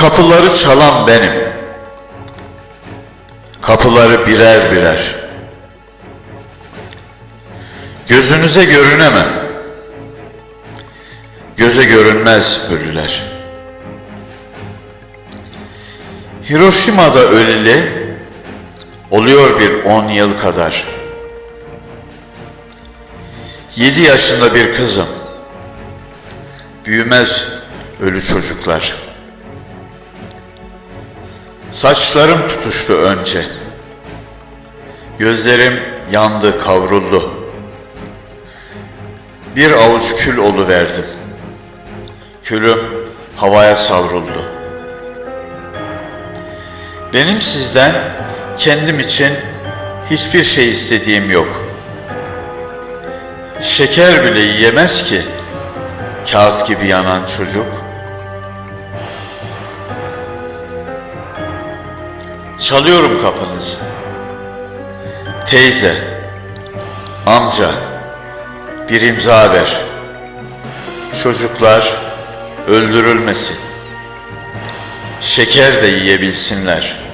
Kapıları çalan benim. Kapıları birer birer. Gözünüze görünemem. Göze görünmez ölüler. Hiroşima'da öleli oluyor bir on yıl kadar. Yedi yaşında bir kızım. Büyümez ölü çocuklar. Saçlarım tutuştu önce. Gözlerim yandı, kavruldu. Bir avuç kül oluverdim. Külüm havaya savruldu. Benim sizden kendim için hiçbir şey istediğim yok. Şeker bile yiyemez ki kağıt gibi yanan çocuk. Çalıyorum kapınızı. Teyze, amca, bir imza ver. Çocuklar öldürülmesin. Şeker de yiyebilsinler.''